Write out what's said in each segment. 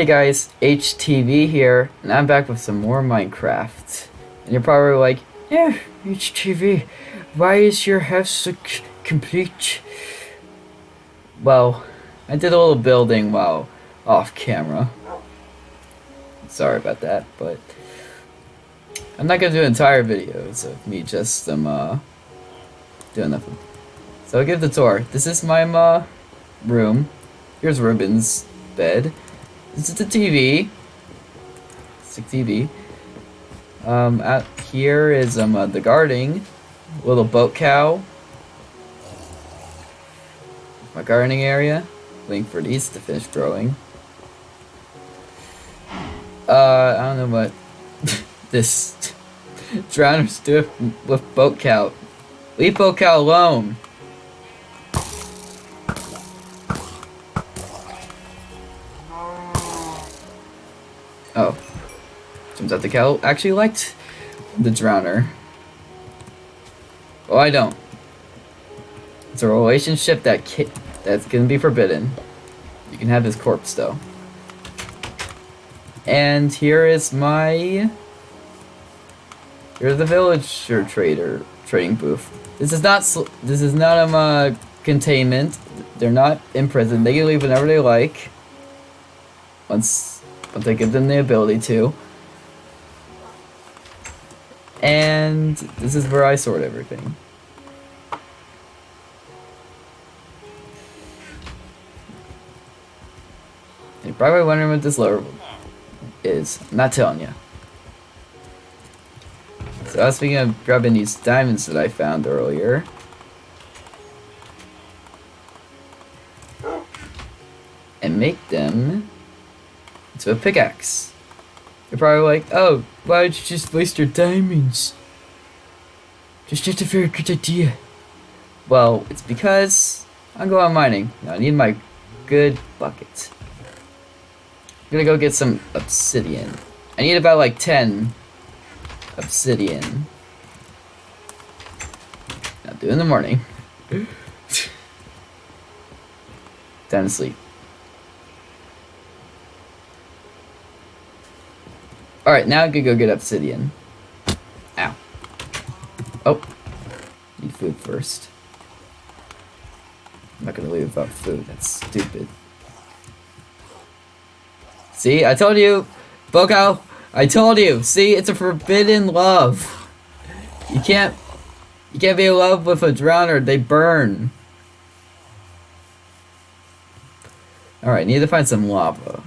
Hey guys, HTV here, and I'm back with some more Minecraft. And you're probably like, yeah, HTV, why is your house so complete? Well, I did a little building while off camera. Sorry about that, but I'm not gonna do entire videos of me just um uh doing nothing. So I'll give the tour. This is my uh, room. Here's Ruben's bed. This is the TV. Sick TV. Um, out here is um uh, the gardening. Little boat cow. My gardening area. Waiting for these to finish growing. Uh, I don't know what this drowners do with boat cow. Leave boat cow alone. Turns the cow actually liked the drowner. Well, I don't. It's a relationship that that's gonna be forbidden. You can have his corpse though. And here is my. Here's the villager trader trading booth. This is not. This is not um uh, containment. They're not in prison. They can leave whenever they like. Once, once I give them the ability to. And this is where I sort everything. You're probably wondering what this lower is. I'm not telling you. So I was thinking of grabbing these diamonds that I found earlier. And make them into a pickaxe. Probably like, oh, why would you just waste your diamonds? Just just a very good idea. Well, it's because I'm going mining. I need my good bucket. I'm gonna go get some obsidian. I need about like 10 obsidian. I'll do in the morning. Time to sleep. Alright, now I could go get obsidian. Ow. Oh. Need food first. I'm not gonna leave without food, that's stupid. See, I told you, Boko, I told you. See, it's a forbidden love. You can't, you can't be in love with a drowner. They burn. All right, need to find some lava.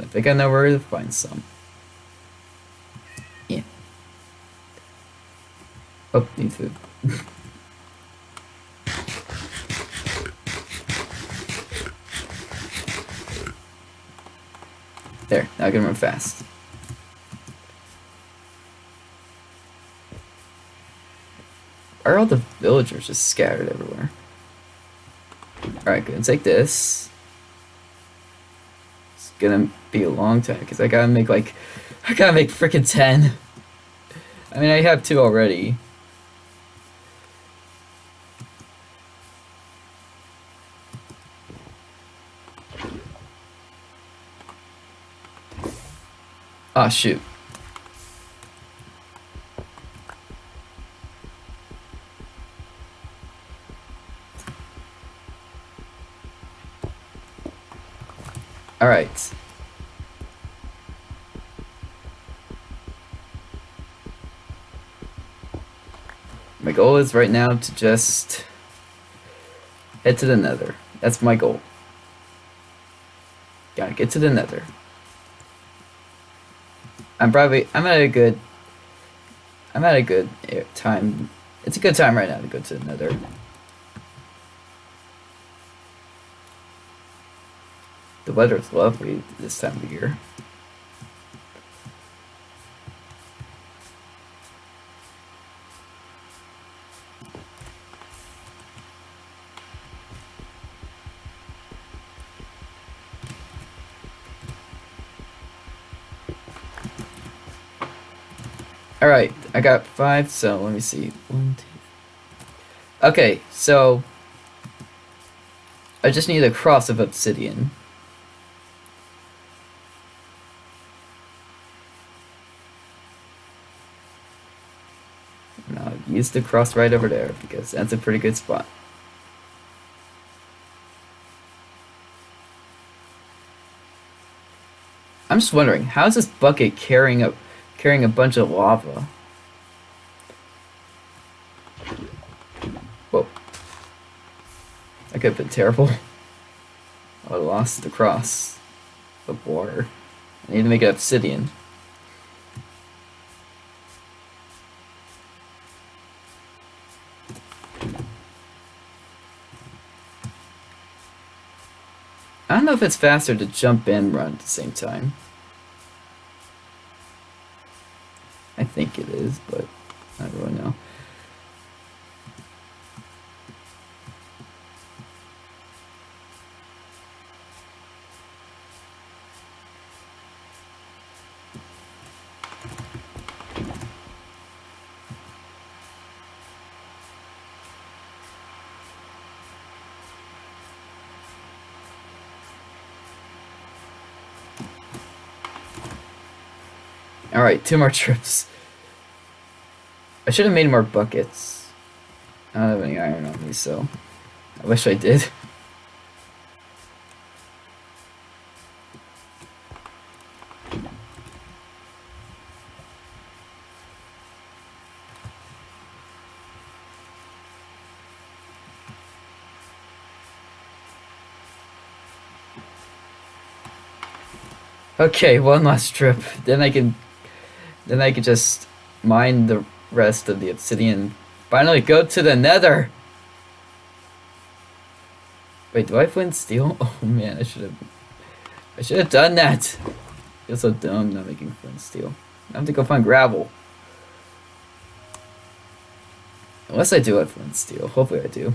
And I think I know where to find some. Yeah. Oh, need food. There, now I can run fast. Why are all the villagers just scattered everywhere? Alright, good. Take this. Gonna be a long time because I gotta make like. I gotta make freaking 10. I mean, I have two already. Ah, shoot. Alright. My goal is right now to just head to the nether. That's my goal. Gotta get to the nether. I'm probably I'm at a good I'm at a good time. It's a good time right now to go to the nether. The weather's lovely this time of year. I got five, so let me see. One, two. Okay, so I just need a cross of obsidian. And use the cross right over there because that's a pretty good spot. I'm just wondering, how is this bucket carrying a carrying a bunch of lava? Could have been terrible. I lost the cross of water. I need to make it obsidian. I don't know if it's faster to jump and run at the same time. I think it is, but I don't really know. Alright, two more trips. I should have made more buckets. I don't have any iron on me, so I wish I did. Okay, one last trip. Then I can then I could just mine the rest of the obsidian. Finally go to the nether! Wait, do I flint steel? Oh man, I should have... I should have done that! I feel so dumb not making flint steel. I have to go find gravel. Unless I do have flint steel. Hopefully I do.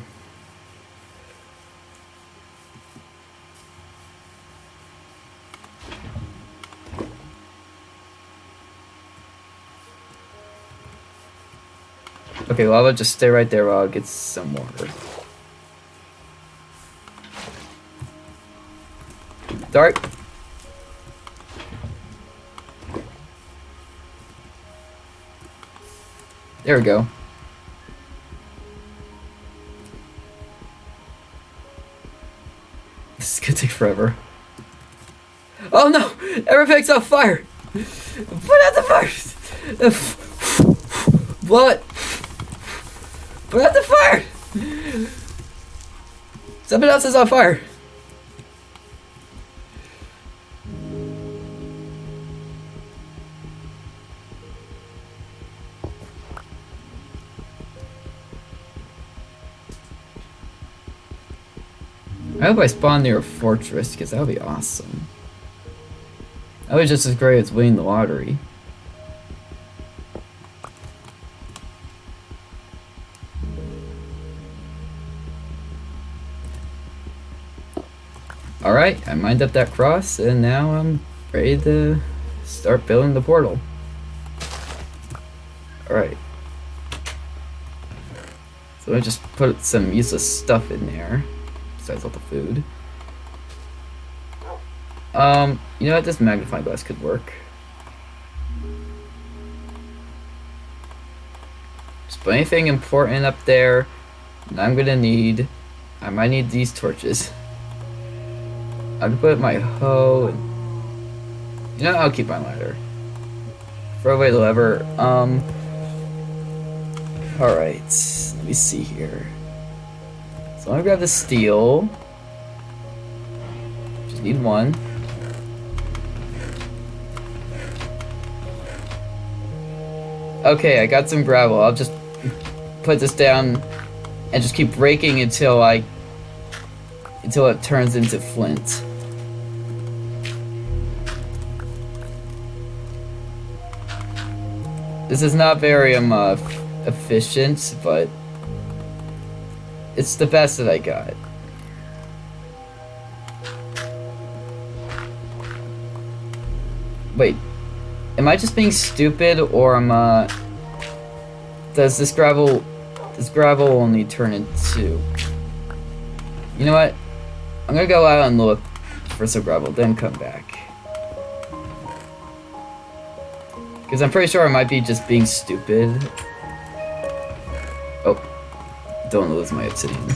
Okay, lava, just stay right there while I get some water. Dark. There we go. This is gonna take forever. Oh no! Everything's on fire! Put out the fire! What? Put out the fire! Something else is on fire. I hope I spawn near a fortress, because that would be awesome. That was just as great as winning the lottery. Alright, I mined up that cross, and now I'm ready to start building the portal. Alright. So I just put some useless stuff in there, besides all the food. Um, you know what, this magnifying glass could work. Just put anything important up there, and I'm gonna need, I might need these torches. I can put my hoe. You know, I'll keep my ladder. Throw away the lever. Um... Alright, let me see here. So I'm gonna grab the steel. Just need one. Okay, I got some gravel. I'll just put this down and just keep breaking until I until it turns into flint. This is not very um, uh, efficient, but it's the best that I got. Wait, am I just being stupid, or am uh, does this gravel, does gravel only turn into? You know what? I'm gonna go out and look for some gravel, then come back. Because I'm pretty sure I might be just being stupid. Oh, don't lose my obsidian.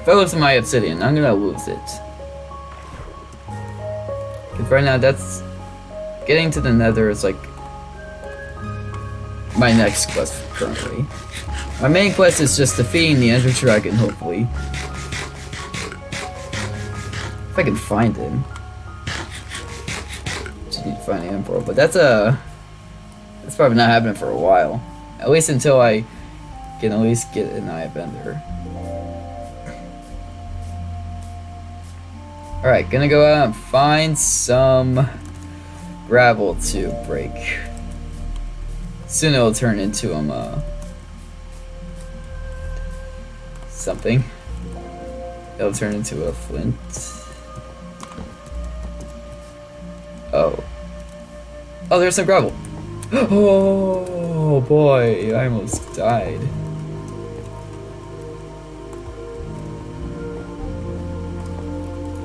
If I lose my obsidian, I'm gonna lose it. Cause right now that's getting to the nether is like my next quest currently. My main quest is just defeating the Ender Dragon, hopefully. If I can find him. Just need to find the Emperor, but that's a... That's probably not happening for a while. At least until I can at least get an Eye of Ender. Alright, gonna go out and find some gravel to break. Soon it'll turn into um, uh, something. It'll turn into a flint. Oh. Oh, there's some gravel. Oh boy, I almost died.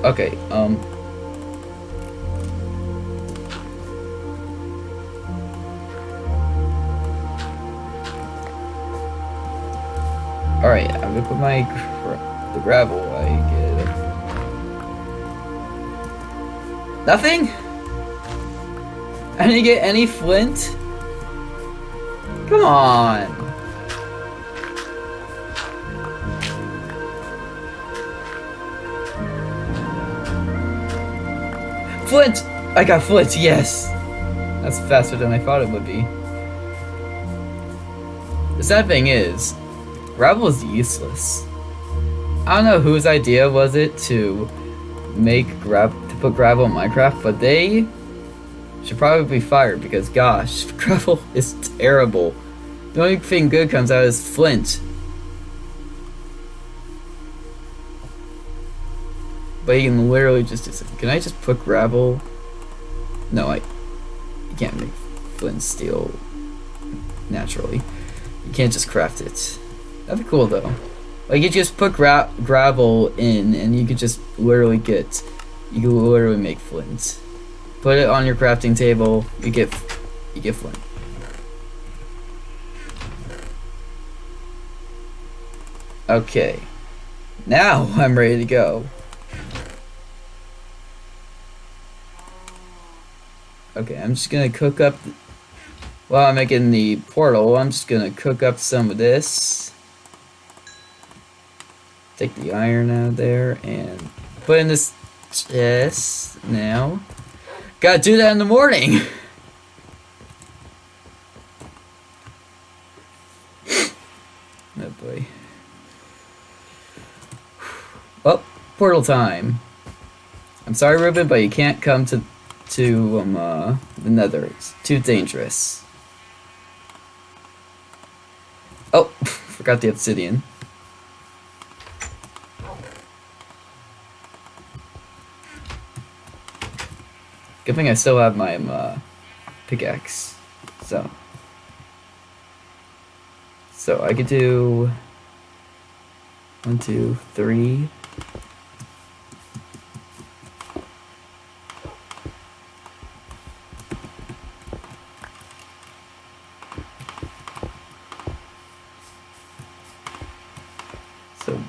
Okay, um... Alright, I'm gonna put my gra the gravel I get. Nothing? I didn't get any flint? Come on. Flint! I got flint, yes! That's faster than I thought it would be. The sad thing is, gravel is useless. I don't know whose idea was it to make gravel to put gravel in Minecraft, but they should probably be fired because gosh, gravel is terrible. The only thing good comes out is flint. But you can literally just can I just put gravel? No, I you can't make flint steel naturally. You can't just craft it. That'd be cool though. Like you just put gra gravel in and you could just literally get you can literally make flint. Put it on your crafting table, you get you get flint. Okay. Now I'm ready to go. Okay, I'm just gonna cook up, while I'm making the portal, I'm just gonna cook up some of this. Take the iron out of there and put in this chest now. Gotta do that in the morning! oh boy. Well, portal time. I'm sorry, Ruben, but you can't come to to um, uh, the nether. It's too dangerous. Oh, forgot the obsidian. Good thing I still have my um, uh, pickaxe. So. So I could do one, two, three,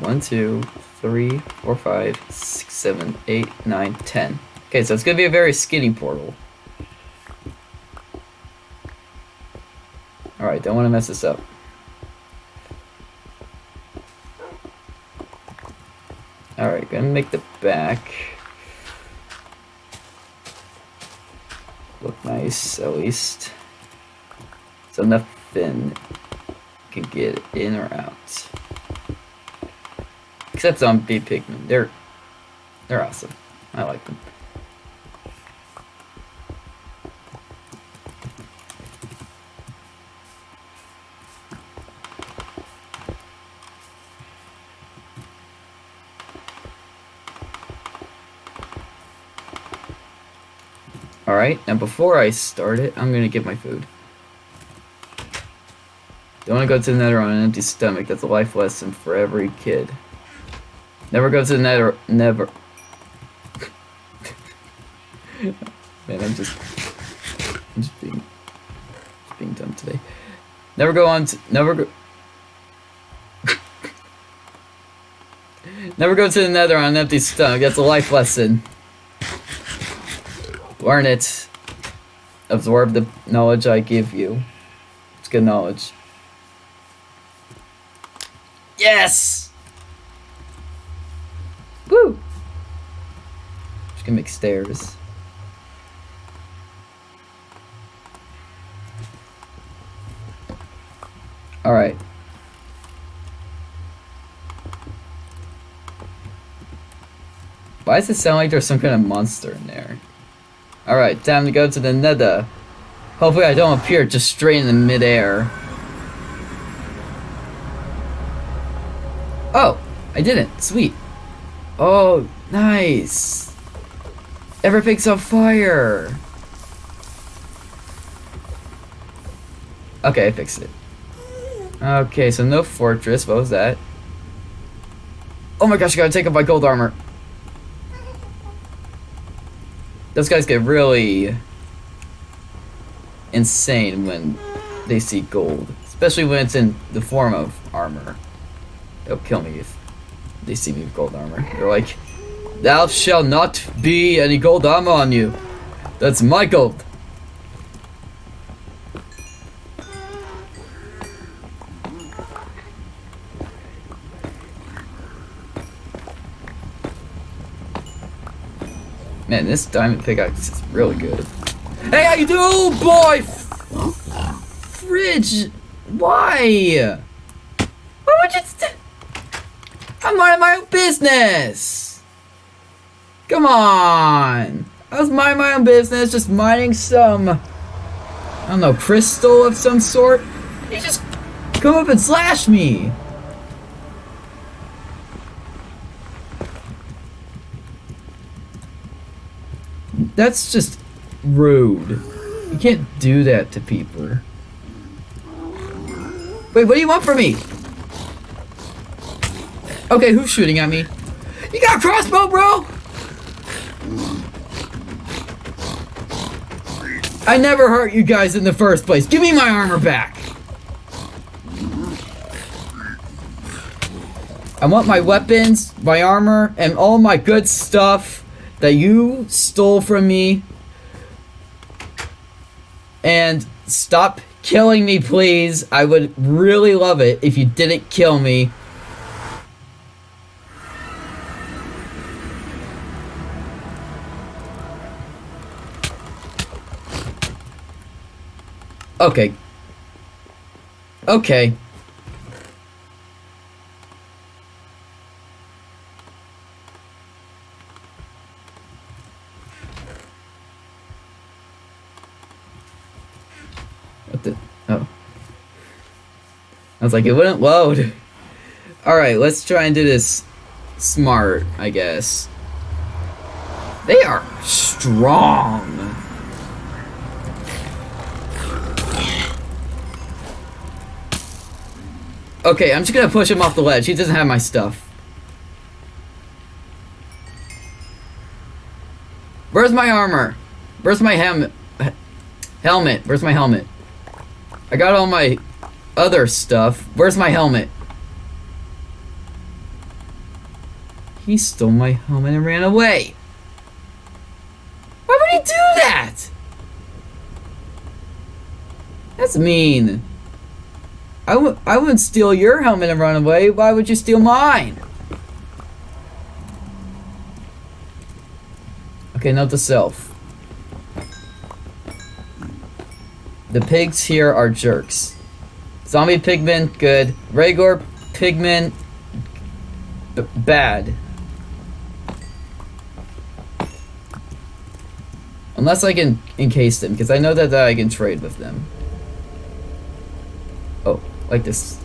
One, two, three, four, five, six, seven, eight, nine, ten. Okay, so it's gonna be a very skinny portal. Alright, don't want to mess this up. Alright, gonna make the back look nice, at least. So nothing can get in or out. Except zombie pigmen. They're they're awesome. I like them. Alright, now before I start it, I'm gonna get my food. Don't want to go to the nether on an empty stomach. That's a life lesson for every kid. Never go to the nether. Never. Man, I'm just, I'm just being, just being dumb today. Never go on. To, never go. never go to the nether on an empty stomach. That's a life lesson. Learn it. Absorb the knowledge I give you. It's good knowledge. Yes! Woo! Just gonna make stairs. Alright. Why does it sound like there's some kind of monster in there? Alright, time to go to the nether. Hopefully I don't appear just straight in the midair. Oh, I didn't. Sweet. Oh, nice. Everything's on fire. Okay, I fixed it. Okay, so no fortress. What was that? Oh my gosh, I gotta take off my gold armor. Those guys get really insane when they see gold. Especially when it's in the form of armor. They'll kill me if they see me with gold armor. They're like, Thou shall not be any gold armor on you. That's my gold. Man, this diamond pickaxe is really good. Hey, how you do, boy? Fridge, why? Why would you? I'm minding my own business. Come on. I was minding my own business, just mining some, I don't know, crystal of some sort. You just come up and slash me. That's just rude. You can't do that to people. Wait, what do you want from me? Okay, who's shooting at me? You got a crossbow, bro? I never hurt you guys in the first place. Give me my armor back. I want my weapons, my armor, and all my good stuff that you stole from me. And stop killing me, please. I would really love it if you didn't kill me. Okay. Okay. What the? Oh. I was like, it wouldn't load. Alright, let's try and do this smart, I guess. They are strong. Okay, I'm just gonna push him off the ledge. He doesn't have my stuff. Where's my armor? Where's my helmet? Helmet. Where's my helmet? I got all my other stuff. Where's my helmet? He stole my helmet and ran away. Why would he do that? That's mean. I w I wouldn't steal your helmet and run away. Why would you steal mine? Okay, note to self. The pigs here are jerks. Zombie pigmen, good. Regular pigmen, bad. Unless I can encase them, because I know that, that I can trade with them. Oh, like this.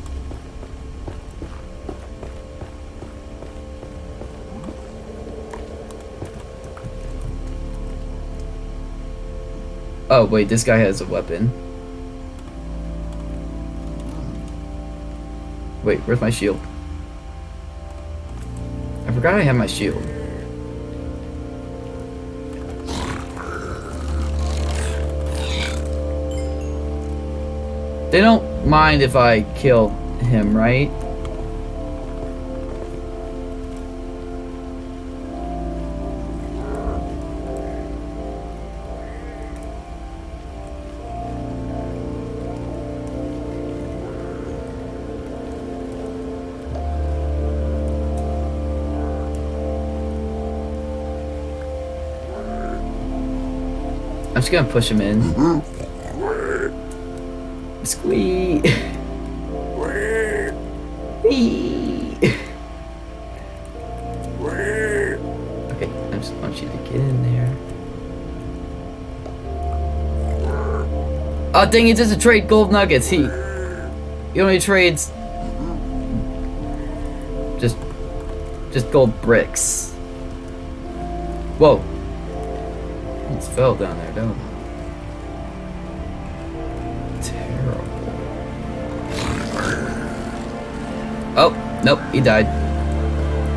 Oh, wait, this guy has a weapon. Wait, where's my shield? I forgot I have my shield. They don't mind if I kill him, right? Just gonna push him in. Squee. Okay, I just want you to get in there. Oh dang, he doesn't trade gold nuggets. He he only trades just just gold bricks. Whoa. Fell down there, don't I? Terrible. Oh, nope, he died.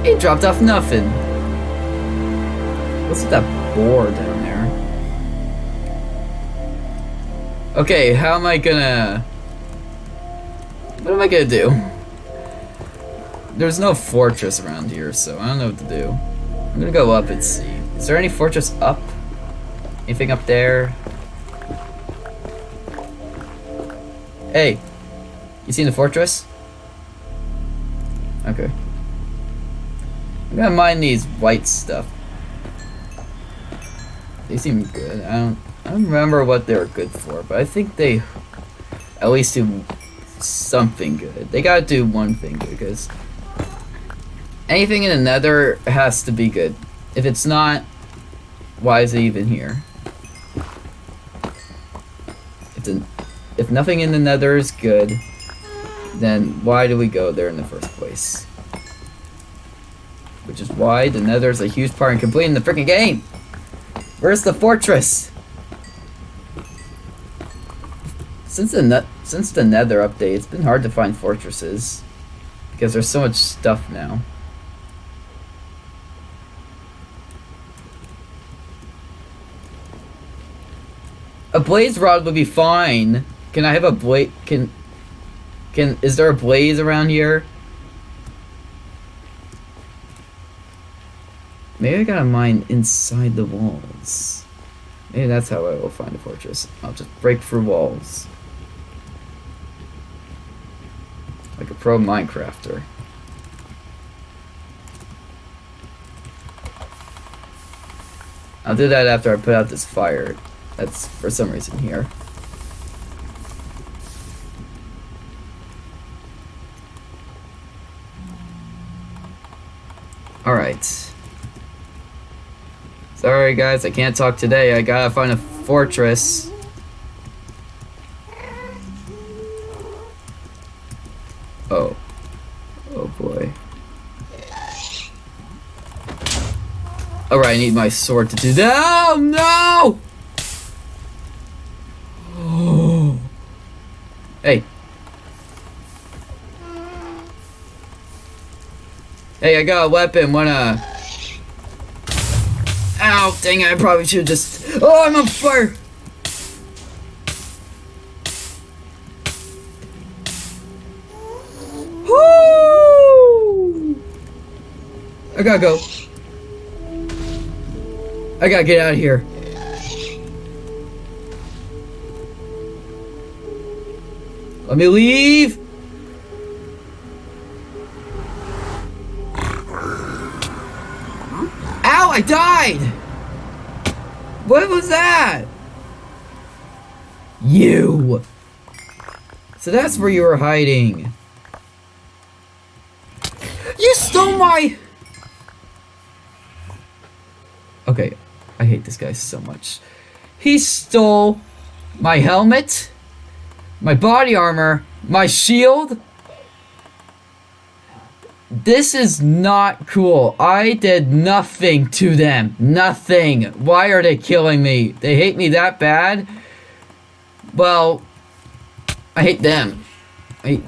He dropped off nothing. What's with that boar down there? Okay, how am I gonna... What am I gonna do? There's no fortress around here, so I don't know what to do. I'm gonna go up and see. Is there any fortress up? Anything up there? Hey! You seen the fortress? Okay. I'm gonna mine these white stuff. They seem good. I don't I don't remember what they were good for, but I think they at least do something good. They gotta do one thing good, because anything in the nether has to be good. If it's not, why is it even here? If nothing in the nether is good, then why do we go there in the first place? Which is why the nether is a huge part in completing the freaking game! Where's the fortress? Since the since the nether update, it's been hard to find fortresses. Because there's so much stuff now. A blaze rod would be fine. Can I have a blaze? Can can is there a blaze around here? Maybe I gotta mine inside the walls. Maybe that's how I will find a fortress. I'll just break through walls. Like a pro Minecrafter. I'll do that after I put out this fire. That's for some reason here. Alright. Sorry guys, I can't talk today. I gotta find a fortress. Oh. Oh boy. Alright, I need my sword to do that. Oh no! Hey, I got a weapon. Wanna... Ow, dang it, I probably should just... Oh, I'm on fire! Woo! I gotta go. I gotta get out of here. Let me leave! What was that? You! So that's where you were hiding. You stole my... Okay, I hate this guy so much. He stole my helmet, my body armor, my shield. This is not cool. I did nothing to them. Nothing. Why are they killing me? They hate me that bad? Well, I hate them. I...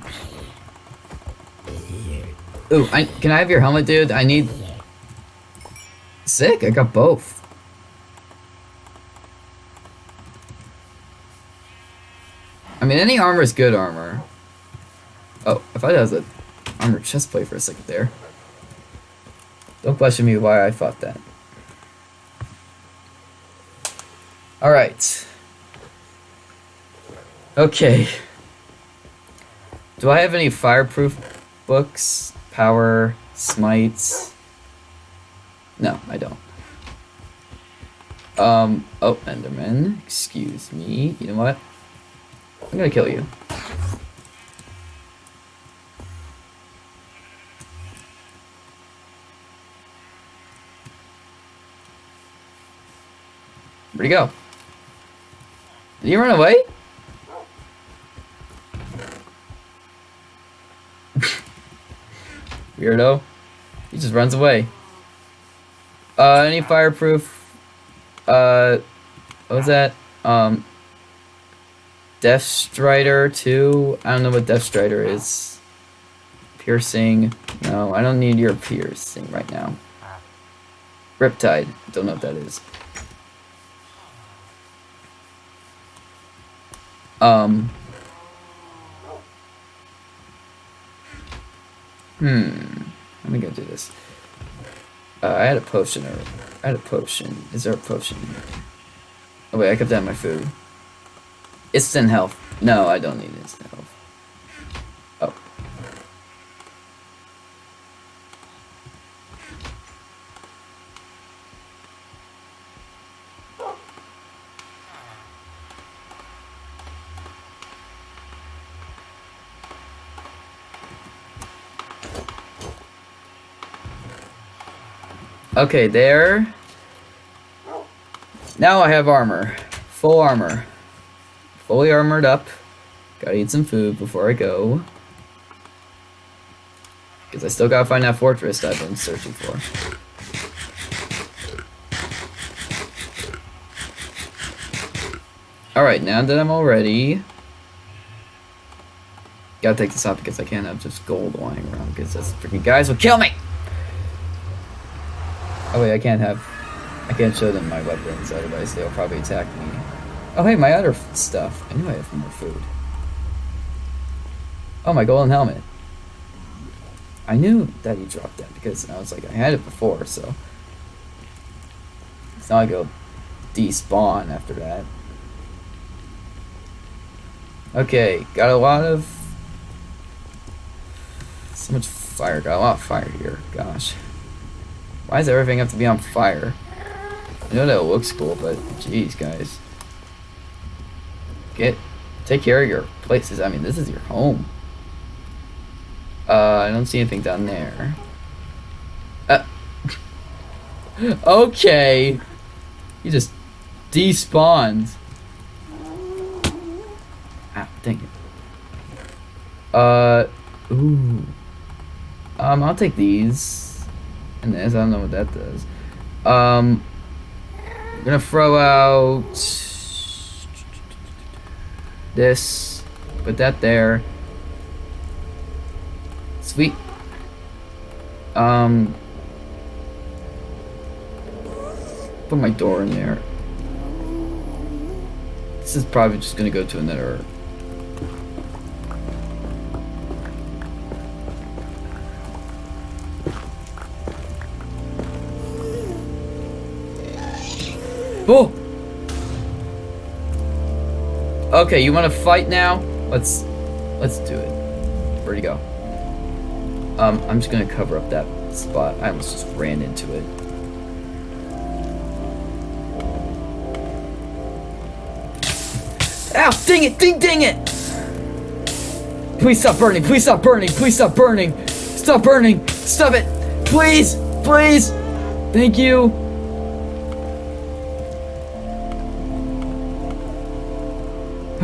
Ooh, I, can I have your helmet, dude? I need... Sick, I got both. I mean, any armor is good armor. Oh, if I thought that was a armor chest plate for a second there. Don't question me why I thought that. Alright. Okay. Do I have any fireproof books? Power, smites? No, I don't. Um, oh, Enderman, excuse me. You know what? I'm gonna kill you. Where'd he go? Did he run away? Weirdo. He just runs away. Uh, any fireproof? Uh, what was that? Um, Depth Strider 2? I don't know what Depth Strider is. Piercing. No, I don't need your piercing right now. Riptide. Don't know what that is. Um. Hmm. Let me go do this. Uh, I had a potion or I had a potion. Is there a potion? Oh wait, I kept that in my food. Instant health. No, I don't need instant health. Okay, there. Now I have armor. Full armor. Fully armored up. Gotta eat some food before I go. Because I still gotta find that fortress I've been searching for. Alright, now that I'm all ready... Gotta take this off because I can't have just gold lying around because those freaking guys will kill me! Oh wait, I can't have... I can't show them my weapons, otherwise they'll probably attack me. Oh hey, my other stuff. I knew I have more food. Oh, my golden helmet. I knew that he dropped that because I was like, I had it before, so... It's not like it'll despawn after that. Okay, got a lot of... So much fire, got a lot of fire here, gosh. Why does everything have to be on fire? I know that looks cool, but jeez, guys. Get, take care of your places. I mean, this is your home. Uh, I don't see anything down there. Uh, okay. He just despawned. Ah, dang it. Uh, ooh. Um, I'll take these. And this, I don't know what that does. Um, I'm gonna throw out this, put that there. Sweet. Um, put my door in there. This is probably just gonna go to another. Oh! Okay, you want to fight now? Let's let's do it. Where'd he go? Um, I'm just gonna cover up that spot. I almost just ran into it. Ow! Dang it! Ding dang it! Please stop burning! Please stop burning! Please stop burning! Stop burning! Stop it! Please! Please! Thank you!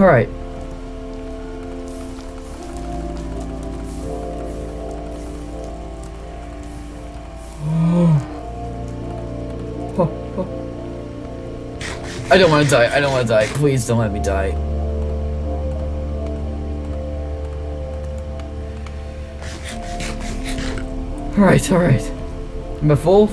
Alright. I don't want to die. I don't want to die. Please don't let me die. Alright, alright. I'm a full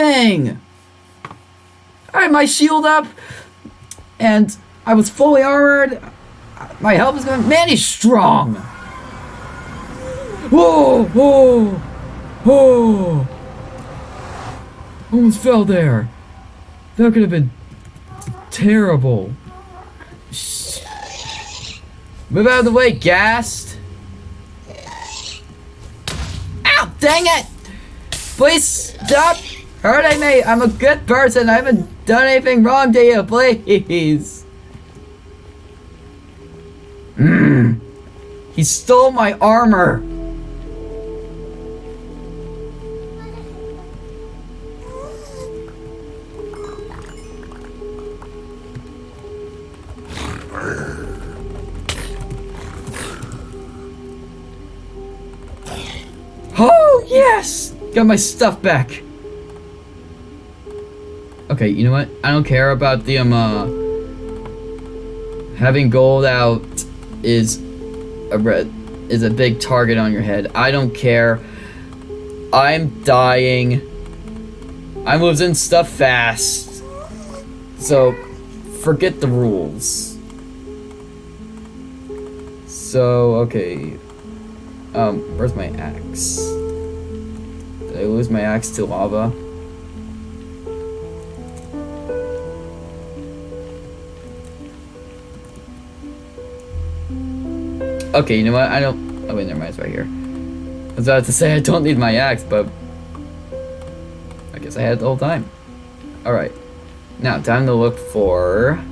up. I had my shield up and I was fully armored. My health was going, man, he's strong. Whoa, whoa, whoa. Almost fell there. That could have been terrible. Move out of the way, Ghast! Ow, dang it! Please stop hurting me! I'm a good person, I haven't done anything wrong to you, please! Mmm. He stole my armor! Oh, yes! Got my stuff back. Okay, you know what? I don't care about the, um, uh... Having gold out is a red... Is a big target on your head. I don't care. I'm dying. I'm losing stuff fast. So, forget the rules. So, okay. Um, where's my axe? Did I lose my axe to lava? Okay, you know what? I don't... Oh, wait, never mind. It's right here. I was about to say I don't need my axe, but... I guess I had it the whole time. Alright. Now, time to look for...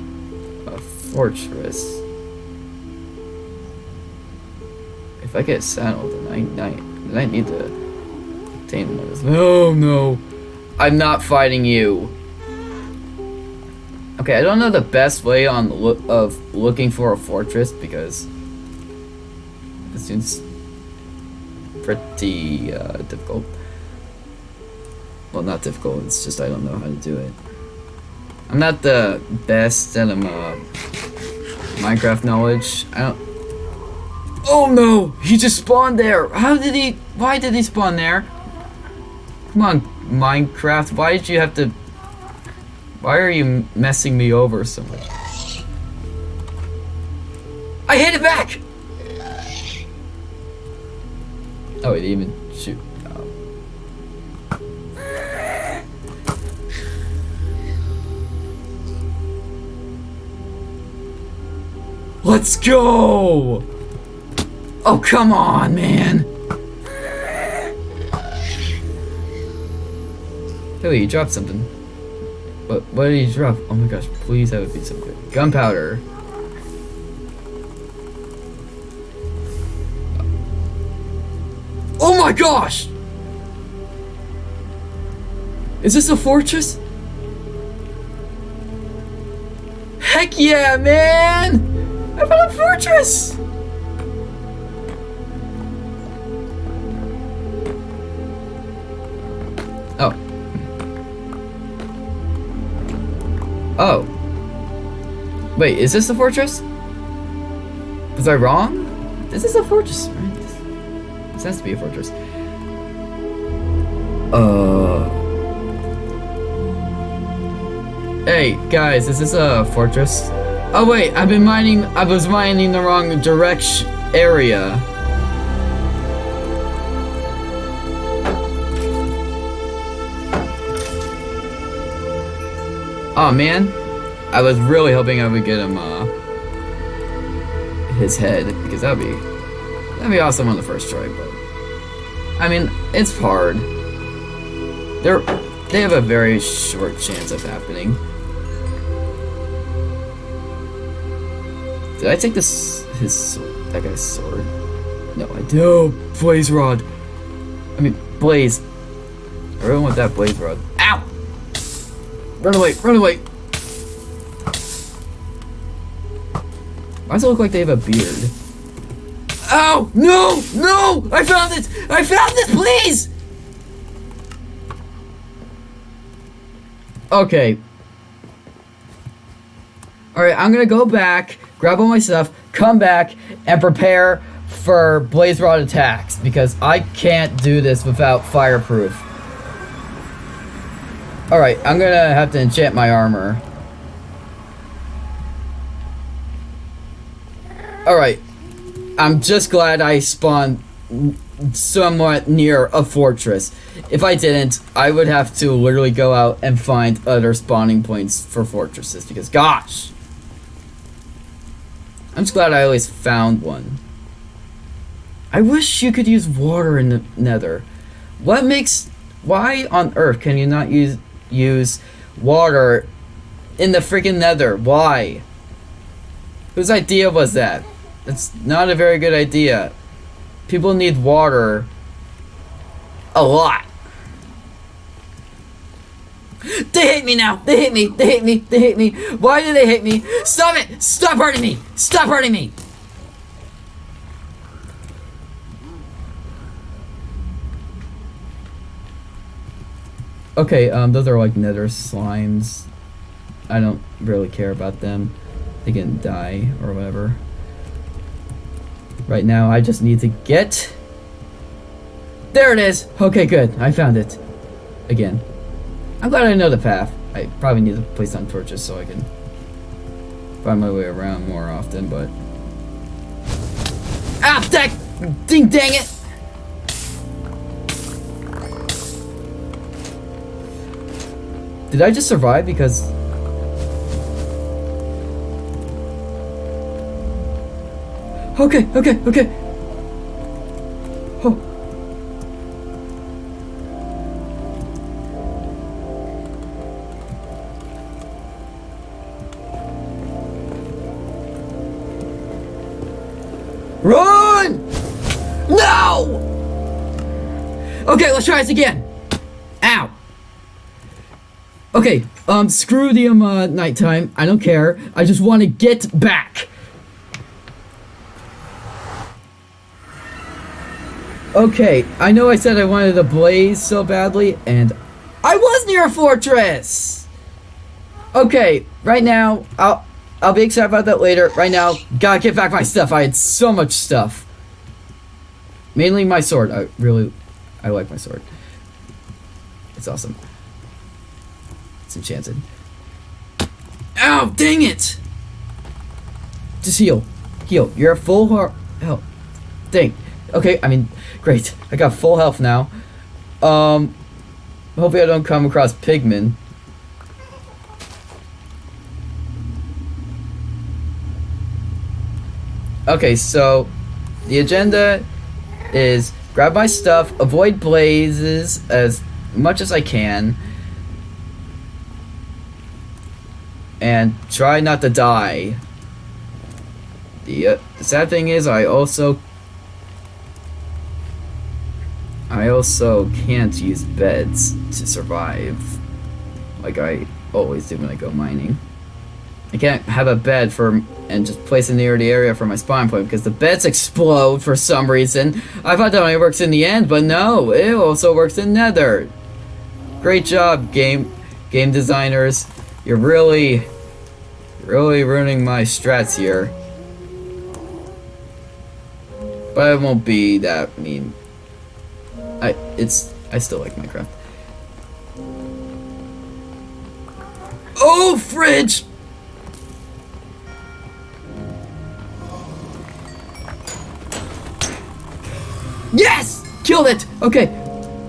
A fortress. If I get saddled, then I, then I need to obtain one of those. No, no. I'm not fighting you. Okay, I don't know the best way on look of looking for a fortress because it seems pretty uh, difficult. Well, not difficult. It's just I don't know how to do it. I'm not the best at um, uh, Minecraft knowledge. I don't. Oh no! He just spawned there! How did he... Why did he spawn there? Come on, Minecraft. Why did you have to... Why are you messing me over so much? I hit it back! Oh, it even shoot. Let's go! Oh, come on, man! Hey, you dropped something. What, what did you drop? Oh my gosh, please have it be some good. Gunpowder. Gosh! Is this a fortress? Heck yeah, man! I found a fortress! Oh. Oh. Wait, is this a fortress? Was I wrong? This is a fortress, right? This, has to be a fortress. Uh. Hey, guys, is this a fortress? Oh wait, I've been mining, I was mining the wrong direction area. Oh man, I was really hoping I would get him uh, his head because that'd be that'd be awesome on the first try. But I mean, it's hard. They're they have a very short chance of happening. Did I take this his that guy's sword? No, I do. Oh, blaze rod. I mean, blaze. I really want that blaze rod. Ow! Run away, run away! Why does it look like they have a beard? Oh, no, no! I found it! I found it, please! Okay. Alright, I'm gonna go back, grab all my stuff, come back, and prepare for Blaze Rod attacks, because I can't do this without fireproof. Alright, I'm gonna have to enchant my armor. Alright. I'm just glad I spawned somewhat near a fortress. If I didn't, I would have to literally go out and find other spawning points for fortresses because gosh. I'm just glad I always found one. I wish you could use water in the nether. What makes... Why on earth can you not use use water in the freaking nether? Why? Whose idea was that? It's not a very good idea. People need water a lot. They hate me now. They hate me. They hate me. They hate me. Why do they hate me? Stop it! Stop hurting me! Stop hurting me! Okay, um, those are like nether slimes. I don't really care about them. They can die or whatever. Right now, I just need to get... There it is! Okay, good. I found it. Again. I'm glad I know the path. I probably need to place on torches so I can find my way around more often, but... Ah, dang! Ding dang it! Did I just survive because... Okay, okay, okay. Oh. Run! No! Okay, let's try this again. Ow. Okay, um, screw the um, uh, nighttime. I don't care. I just want to get back. Okay, I know I said I wanted a blaze so badly, and I was near a fortress! Okay, right now, I'll, I'll be excited about that later. Right now, gotta get back my stuff. I had so much stuff. Mainly my sword. I really, I like my sword. It's awesome. It's enchanted. Ow, dang it! Just heal. Heal. You're a full heart. Hell. Dang. Okay, I mean, great. I got full health now. Um, hopefully I don't come across pigmen. Okay, so the agenda is grab my stuff, avoid blazes as much as I can, and try not to die. The, uh, the sad thing is I also I also can't use beds to survive like I always do when I go mining. I can't have a bed for and just place it near the area for my spawn point because the beds explode for some reason. I thought that only works in the end, but no, it also works in Nether. Great job, game game designers. You're really, really ruining my strats here. But it won't be that mean. I it's I still like Minecraft. Oh, fridge! Yes! Killed it! Okay.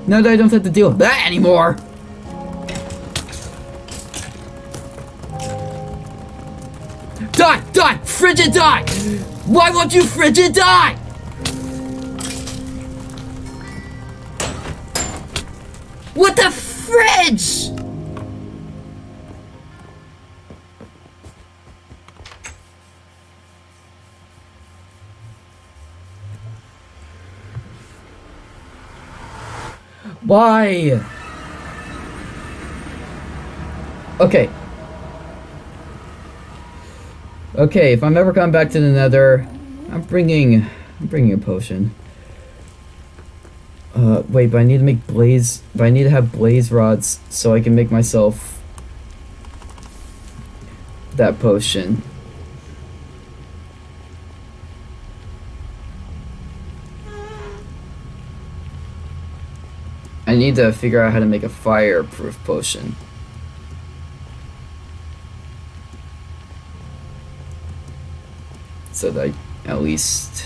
Now that I don't have to deal with that anymore. Die! Die! Frigid die! Why won't you frigid die? What the fridge? Why? Okay. Okay, if I'm ever coming back to the nether, I'm bringing, I'm bringing a potion. Uh, wait, but I need to make blaze, but I need to have blaze rods so I can make myself that potion. I need to figure out how to make a fireproof potion. So that I at least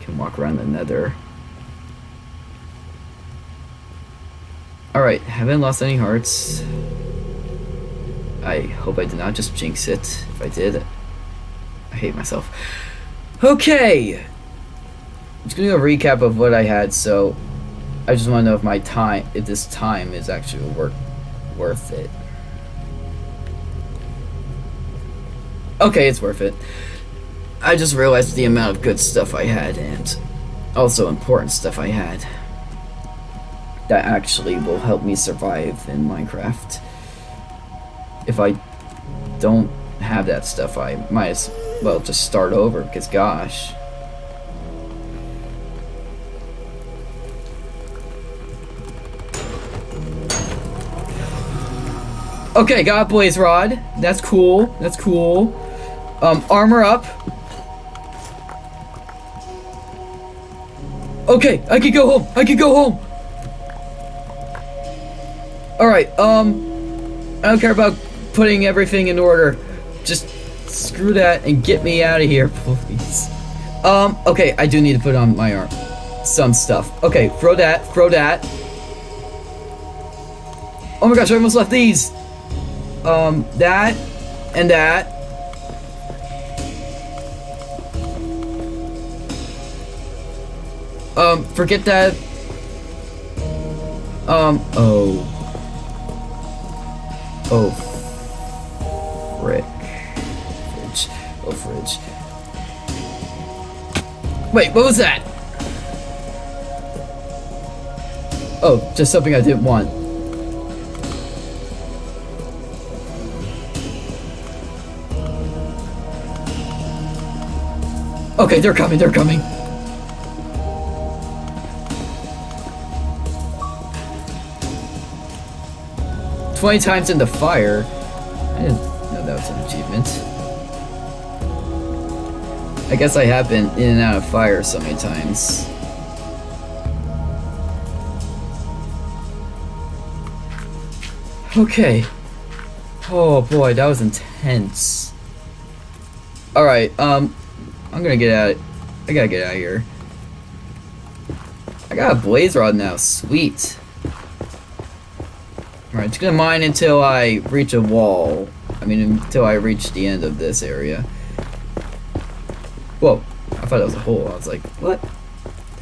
can walk around the nether. Alright, haven't lost any hearts. I hope I did not just jinx it. If I did, I hate myself. Okay. I'm just gonna do a recap of what I had. So, I just want to know if my time, if this time is actually worth worth it. Okay, it's worth it. I just realized the amount of good stuff I had and also important stuff I had that actually will help me survive in Minecraft. If I don't have that stuff, I might as well just start over because gosh. Okay, got blaze rod. That's cool. That's cool. Um, armor up. Okay, I can go home. I can go home. All right. Um, I don't care about putting everything in order. Just screw that and get me out of here, please. Um, okay, I do need to put on my arm. Some stuff. Okay, throw that. Throw that. Oh my gosh, I almost left these. Um, that and that. Um, forget that. Um, oh. Oh. Frick. Fridge. Oh, fridge. Wait, what was that? Oh, just something I didn't want. Okay, they're coming, they're coming. Twenty times in the fire. I didn't know that was an achievement. I guess I have been in and out of fire so many times. Okay. Oh boy, that was intense. Alright, um, I'm gonna get out. I gotta get out of here. I got a blaze rod now. Sweet. Alright, just gonna mine until I reach a wall. I mean, until I reach the end of this area. Whoa. I thought it was a hole. I was like, what?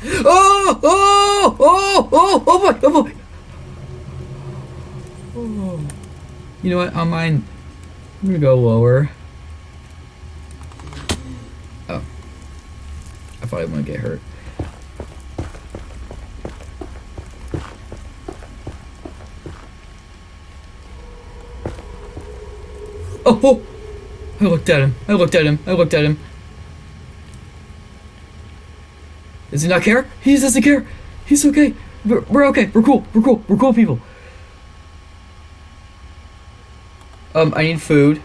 Oh! Oh! Oh! Oh! Oh boy! Oh boy! Oh. You know what? On mine, I'm gonna go lower. Oh. I thought I gonna get hurt. Oh, oh! I looked at him. I looked at him. I looked at him. Does he not care? He doesn't care. He's okay. We're, we're okay. We're cool. We're cool. We're cool people. Um, I need food.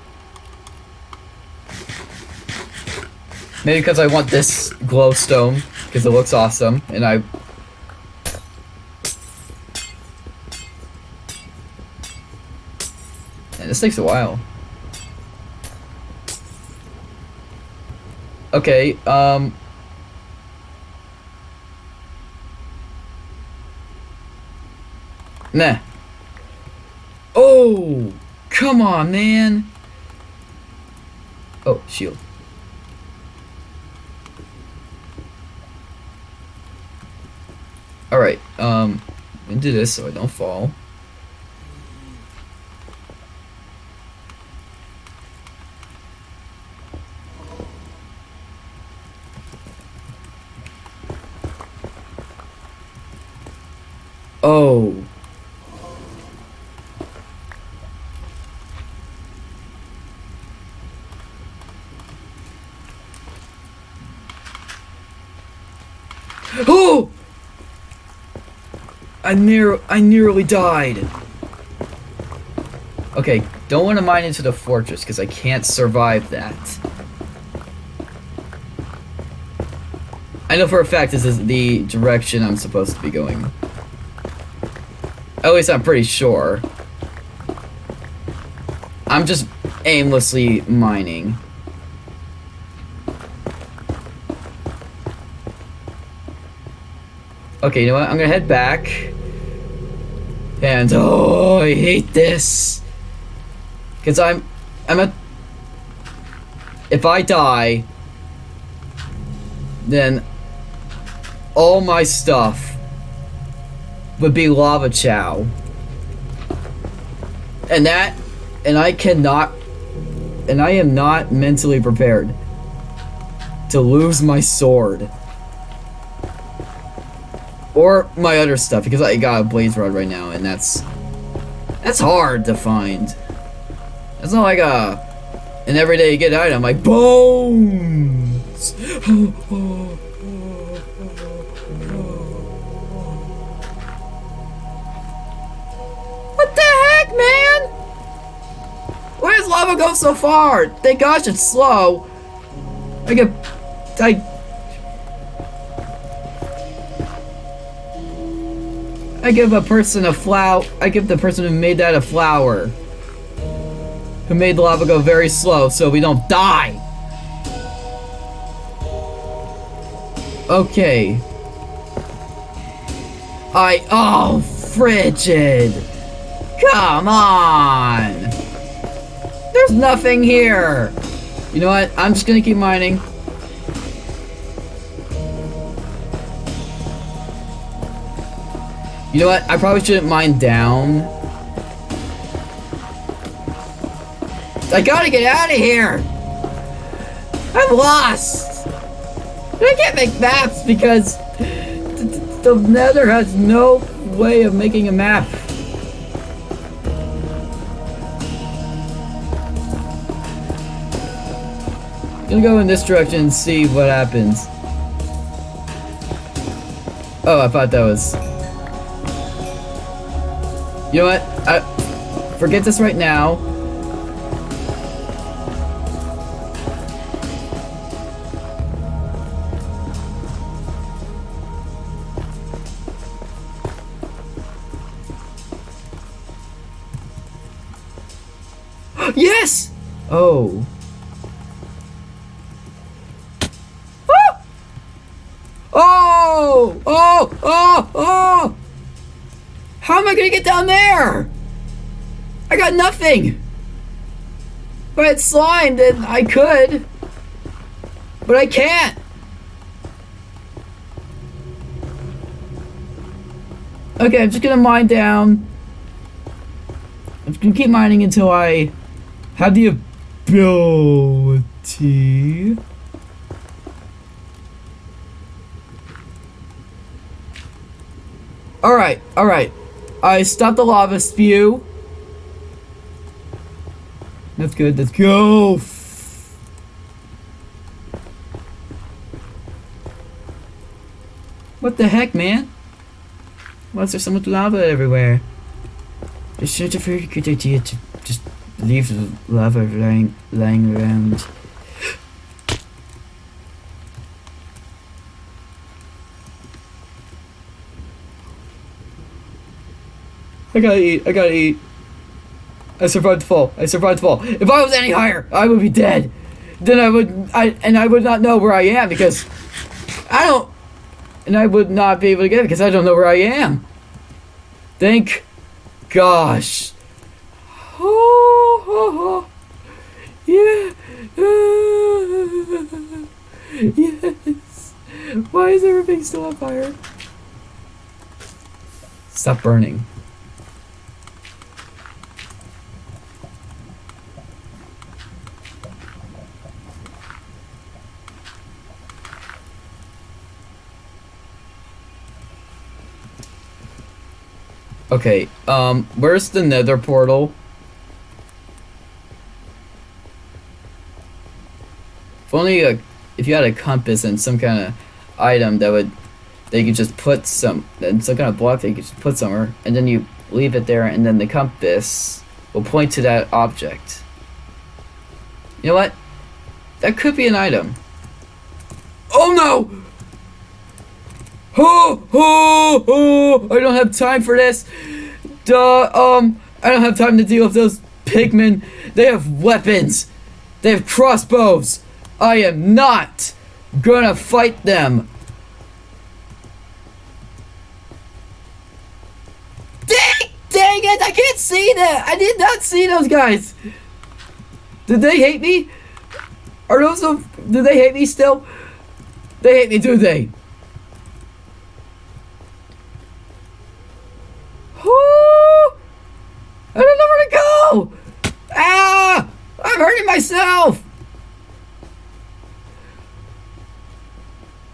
Maybe because I want this glowstone, because it looks awesome, and I... And this takes a while. Okay, um... Nah. Oh! Come on, man! Oh, shield. Alright, um, into this so I don't fall. Oh. Oh! I near I nearly died. Okay, don't want to mine into the fortress because I can't survive that. I know for a fact this is the direction I'm supposed to be going. At least I'm pretty sure. I'm just aimlessly mining. Okay, you know what? I'm gonna head back. And oh, I hate this. Cause I'm, I'm a. if I die, then all my stuff would be lava chow. And that, and I cannot, and I am not mentally prepared to lose my sword. Or my other stuff, because I got a blaze rod right now, and that's, that's hard to find. It's not like a, an everyday you get item, like bones! What the heck, man? Why does lava go so far? Thank gosh it's slow. I get... I... I give a person a flower... I give the person who made that a flower. Who made the lava go very slow so we don't die. Okay. I... Oh, frigid. Come on! There's nothing here! You know what? I'm just gonna keep mining. You know what? I probably shouldn't mine down. I gotta get out of here! I'm lost! I can't make maps because the nether has no way of making a map. Gonna go in this direction and see what happens. Oh, I thought that was... You know what? I... Forget this right now. yes! Oh. Oh! Oh! Oh! Oh! How am I gonna get down there? I got nothing! If I had slime, then I could. But I can't! Okay, I'm just gonna mine down. I'm gonna keep mining until I have the ability. Alright, alright. I stopped the lava spew. That's good, let's go! What the heck, man? Why is there so much lava everywhere? It's such a very good idea to just leave the lava lying, lying around. I gotta eat. I gotta eat. I survived the fall. I survived the fall. If I was any higher, I would be dead. Then I would, I and I would not know where I am because I don't, and I would not be able to get it because I don't know where I am. Thank gosh. Oh, oh, oh. yeah. yes. Why is everything still on fire? Stop burning. Okay, um, where's the nether portal? If only a, if you had a compass and some kind of item that would, they could just put some, and some kind of block they could just put somewhere, and then you leave it there, and then the compass will point to that object. You know what? That could be an item. Oh no! Oh, oh, oh, I don't have time for this. Duh, um, I don't have time to deal with those pigmen. They have weapons. They have crossbows. I am not gonna fight them. Dang, dang it, I can't see that. I did not see those guys. Did they hate me? Are those do they hate me still? They hate me, do they? Whoo! I don't know where to go! Ah! I'm hurting myself!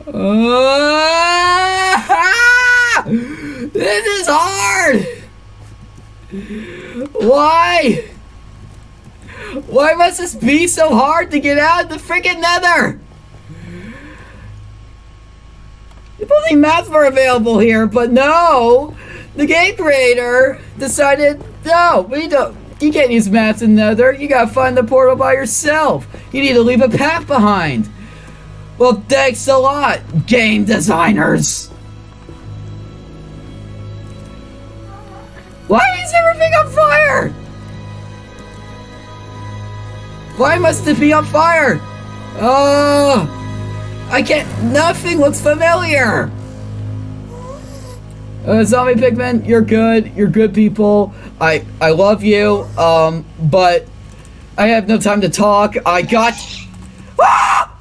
Ah! This is hard! Why? Why must this be so hard to get out of the freaking nether? If only maps were available here, but no! The game creator decided, no, we don't, you can't use maps in nether, you gotta find the portal by yourself. You need to leave a path behind. Well, thanks a lot, game designers. Why is everything on fire? Why must it be on fire? Oh, I can't. Nothing looks familiar. Uh, zombie pigmen, you're good. You're good people. I I love you. Um, but I have no time to talk. I got. Ah!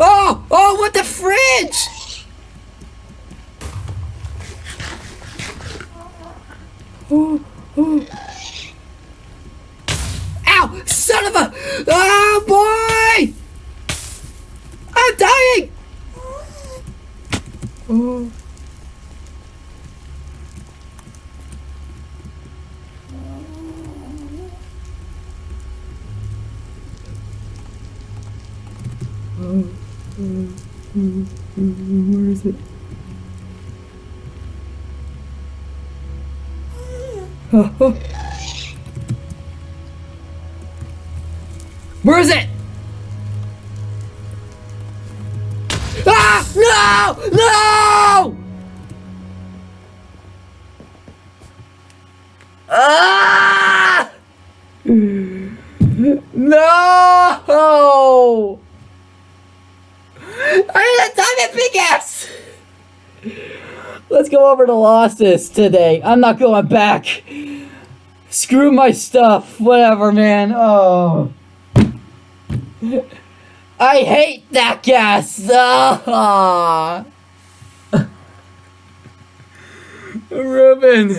Oh! Oh! What the fridge? Oh! Oh! Ow! Son of a! Oh boy! I'm dying! Oh. Where is it? Oh, oh. Where is it? Ah! No! No! Go over to Losses today. I'm not going back. Screw my stuff. Whatever, man. Oh. I hate that Ghast. Ah. Ruben.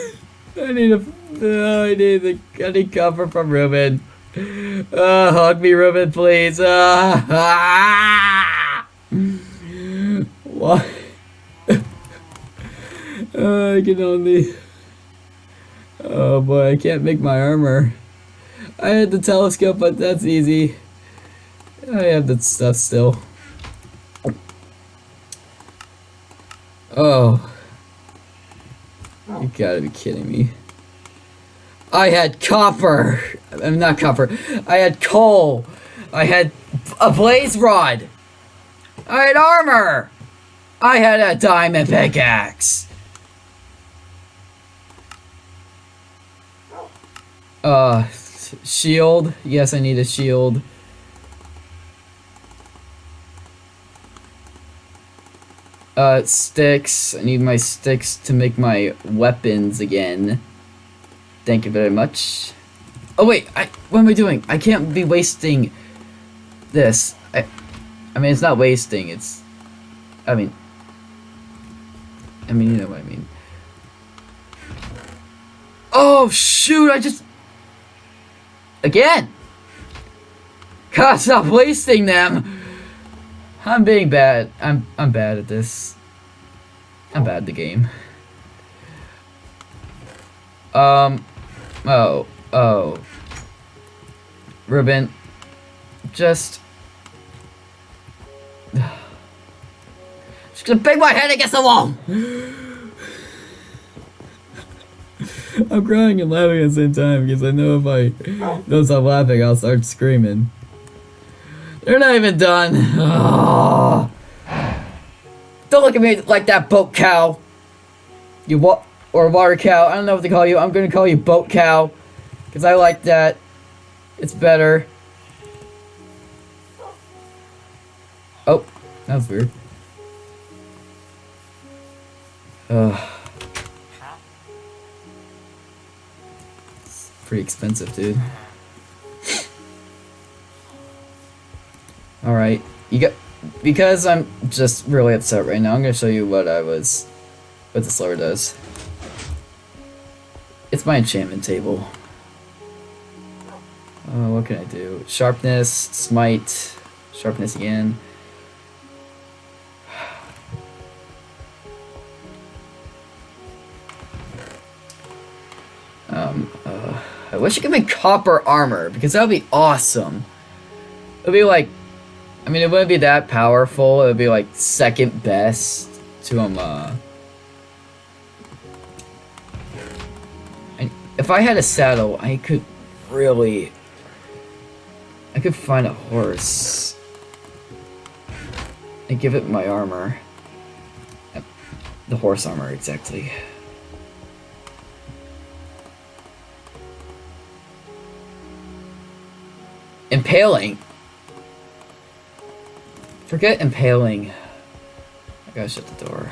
I need a. Uh, I need the. I need cover from Ruben. Uh, hug me, Ruben, please. Uh, ah. What? Uh, I can only. Oh boy, I can't make my armor. I had the telescope, but that's easy. I have that stuff still. Oh. You gotta be kidding me. I had copper. I'm not copper. I had coal. I had a blaze rod. I had armor. I had a diamond pickaxe. Uh, shield. Yes, I need a shield. Uh, sticks. I need my sticks to make my weapons again. Thank you very much. Oh wait, I, what am I doing? I can't be wasting this. I, I mean, it's not wasting, it's, I mean, I mean, you know what I mean. Oh shoot, I just, again! God, stop wasting them! I'm being bad. I'm I'm bad at this. I'm bad at the game. Um oh oh Ruben just just gonna bang my head against the wall I'm crying and laughing at the same time because I know if I don't stop laughing I'll start screaming. They're not even done. Oh. Don't look at me like that, boat cow. You what? Or water cow. I don't know what to call you. I'm gonna call you boat cow. Because I like that. It's better. Oh, that was weird. Ugh. Pretty expensive, dude. Alright. You got because I'm just really upset right now, I'm gonna show you what I was what the slower does. It's my enchantment table. Uh, what can I do? Sharpness, smite, sharpness again. Um, uh, I wish it could be copper armor, because that would be awesome. It would be like, I mean, it wouldn't be that powerful, it would be like second best to, um, uh... if I had a saddle, I could really... I could find a horse. And give it my armor. The horse armor, exactly. Impaling. Forget impaling. I gotta shut the door.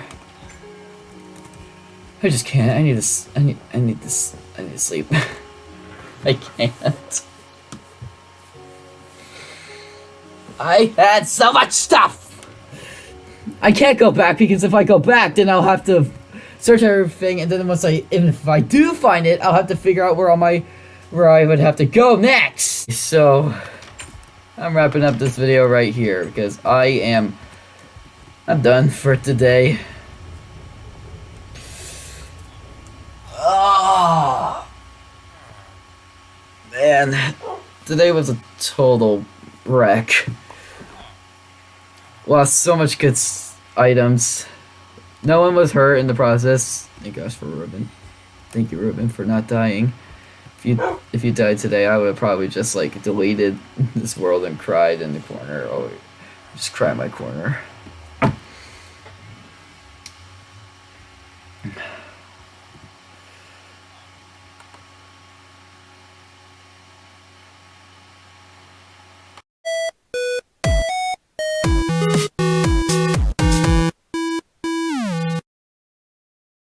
I just can't. I need this. I need. I need this. I need to sleep. I can't. I had so much stuff. I can't go back because if I go back, then I'll have to search everything, and then once I, if I do find it, I'll have to figure out where all my where I would have to go next. So, I'm wrapping up this video right here because I am, I'm done for today. Oh, man, today was a total wreck. Lost so much good items. No one was hurt in the process. Thank gosh for Ruben. Thank you, Ruben, for not dying you if you died today, I would have probably just like deleted this world and cried in the corner. Oh, just cry in my corner.